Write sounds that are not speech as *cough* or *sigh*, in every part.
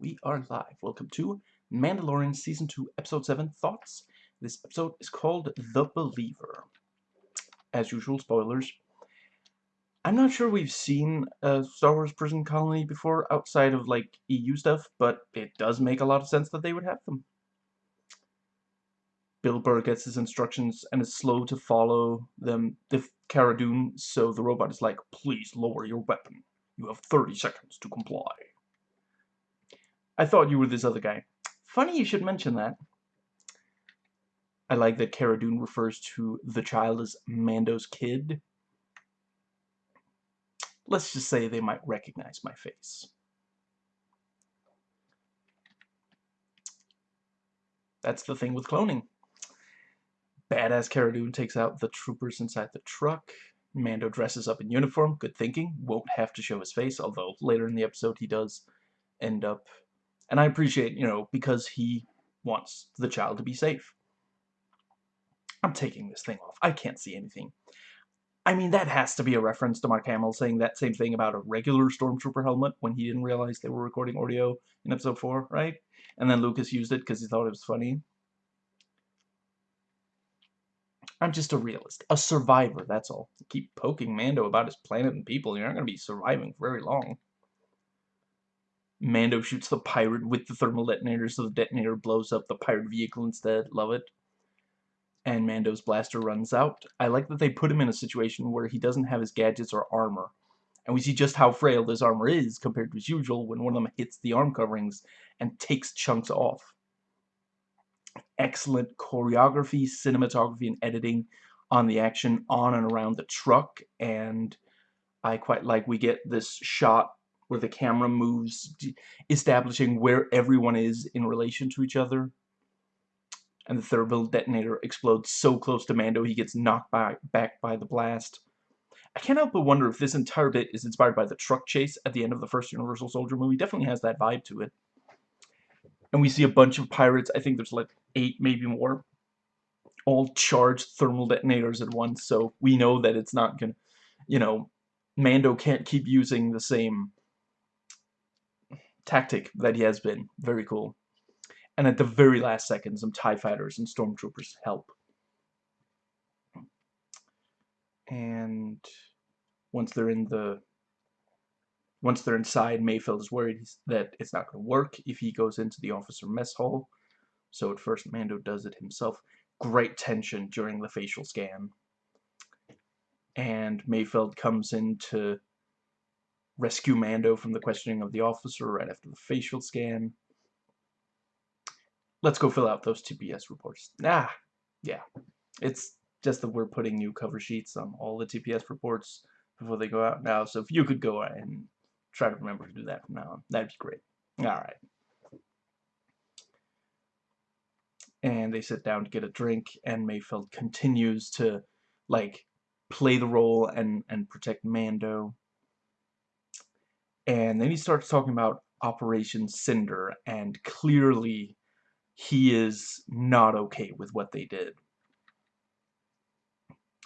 we are live. Welcome to Mandalorian Season 2, Episode 7 Thoughts. This episode is called The Believer. As usual, spoilers. I'm not sure we've seen a Star Wars prison colony before outside of like EU stuff, but it does make a lot of sense that they would have them. Bill Burr gets his instructions and is slow to follow them, the Cara Dune, so the robot is like, please lower your weapon. You have 30 seconds to comply. I thought you were this other guy. Funny you should mention that. I like that Cara Dune refers to the child as Mando's kid. Let's just say they might recognize my face. That's the thing with cloning. Badass Cara Dune takes out the troopers inside the truck. Mando dresses up in uniform. Good thinking. Won't have to show his face, although later in the episode he does end up and I appreciate, you know, because he wants the child to be safe. I'm taking this thing off. I can't see anything. I mean, that has to be a reference to Mark Hamill saying that same thing about a regular Stormtrooper helmet when he didn't realize they were recording audio in Episode 4, right? And then Lucas used it because he thought it was funny. I'm just a realist. A survivor, that's all. Keep poking Mando about his planet and people, you're not going to be surviving for very long. Mando shoots the pirate with the thermal detonator, so the detonator blows up the pirate vehicle instead. Love it. And Mando's blaster runs out. I like that they put him in a situation where he doesn't have his gadgets or armor. And we see just how frail this armor is compared to his usual when one of them hits the arm coverings and takes chunks off. Excellent choreography, cinematography, and editing on the action on and around the truck. And I quite like we get this shot where the camera moves, establishing where everyone is in relation to each other. And the thermal detonator explodes so close to Mando he gets knocked by, back by the blast. I can't help but wonder if this entire bit is inspired by the truck chase at the end of the first Universal Soldier movie. Definitely has that vibe to it. And we see a bunch of pirates, I think there's like eight, maybe more, all charged thermal detonators at once, so we know that it's not gonna, you know, Mando can't keep using the same tactic that he has been. Very cool. And at the very last second, some TIE fighters and stormtroopers help. And once they're in the once they're inside, Mayfeld is worried that it's not going to work if he goes into the officer mess hall. So at first, Mando does it himself. Great tension during the facial scan. And Mayfeld comes in to rescue Mando from the questioning of the officer right after the facial scan. Let's go fill out those TPS reports. Ah, yeah. It's just that we're putting new cover sheets on all the TPS reports before they go out now. So if you could go and try to remember to do that from now on, that'd be great. All right. And they sit down to get a drink, and Mayfeld continues to, like, play the role and, and protect Mando. And then he starts talking about Operation Cinder, and clearly he is not okay with what they did.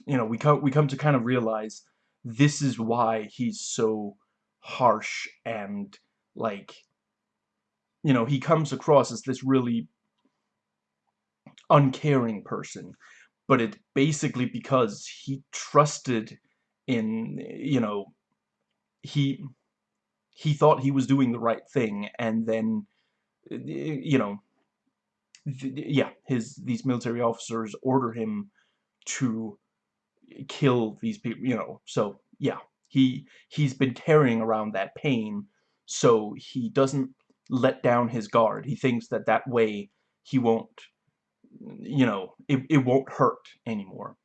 You know, we come, we come to kind of realize this is why he's so harsh and, like, you know, he comes across as this really uncaring person. But it's basically because he trusted in, you know, he he thought he was doing the right thing and then uh, you know yeah his these military officers order him to kill these people you know so yeah he he's been carrying around that pain so he doesn't let down his guard. He thinks that that way he won't you know it, it won't hurt anymore.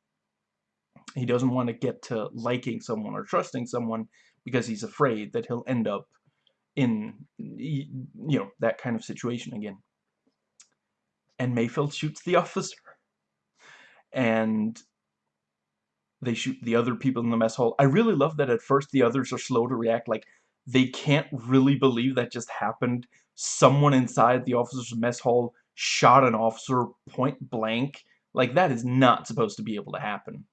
He doesn't want to get to liking someone or trusting someone because he's afraid that he'll end up in, you know, that kind of situation again. And Mayfeld shoots the *laughs* officer. And they shoot the other people in the mess hall. I really love that at first the others are slow to react. Like, they can't really believe that just happened. Someone inside the officer's mess hall shot an officer point blank. Like, that is not supposed to be able to happen.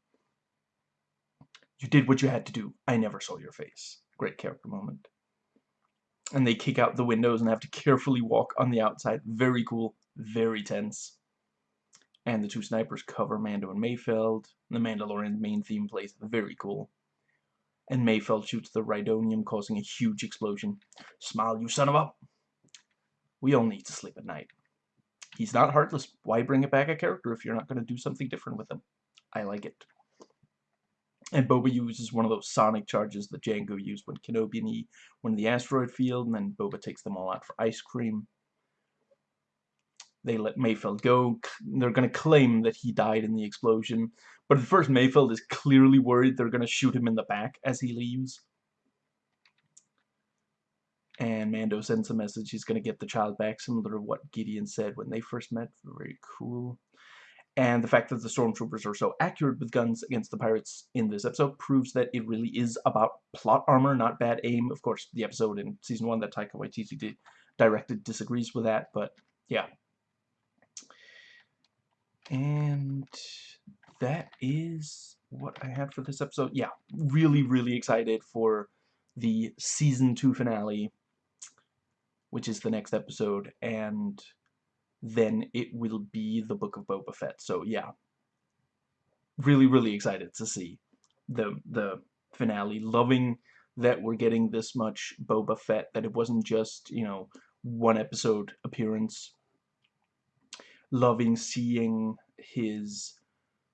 You did what you had to do. I never saw your face. Great character moment. and they kick out the windows and have to carefully walk on the outside. Very cool, very tense. And the two snipers cover Mando and Mayfeld. The Mandalorian main theme plays very cool. And Mayfeld shoots the Rhydonium, causing a huge explosion. Smile, you son of a... We all need to sleep at night. He's not heartless. Why bring it back a character if you're not going to do something different with him? I like it. And Boba uses one of those sonic charges that Jango used when Kenobi and he went in the asteroid field, and then Boba takes them all out for ice cream. They let Mayfeld go. They're going to claim that he died in the explosion. But at first, Mayfeld is clearly worried they're going to shoot him in the back as he leaves. And Mando sends a message he's going to get the child back, similar to what Gideon said when they first met. Very cool. And the fact that the stormtroopers are so accurate with guns against the pirates in this episode proves that it really is about plot armor, not bad aim. Of course, the episode in Season 1 that Taika Waititi directed disagrees with that, but yeah. And that is what I have for this episode. Yeah, really, really excited for the Season 2 finale, which is the next episode, and then it will be the Book of Boba Fett. So yeah, really, really excited to see the the finale. Loving that we're getting this much Boba Fett, that it wasn't just, you know, one episode appearance. Loving seeing his,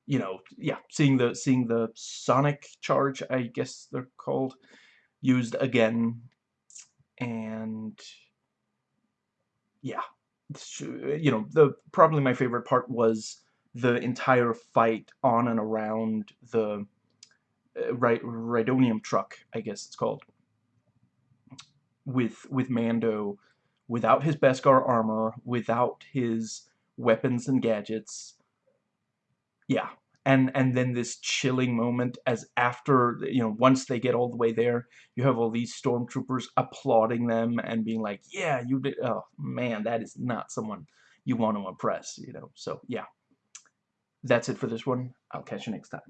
you know, yeah, seeing the seeing the sonic charge, I guess they're called, used again, and yeah, you know, the probably my favorite part was the entire fight on and around the uh, Rhydonium truck, I guess it's called, with with Mando, without his Beskar armor, without his weapons and gadgets. Yeah, and and then this chilling moment as after you know once they get all the way there you have all these stormtroopers applauding them and being like yeah you did oh man that is not someone you want to impress you know? So yeah. That's it for this one. I'll catch you next time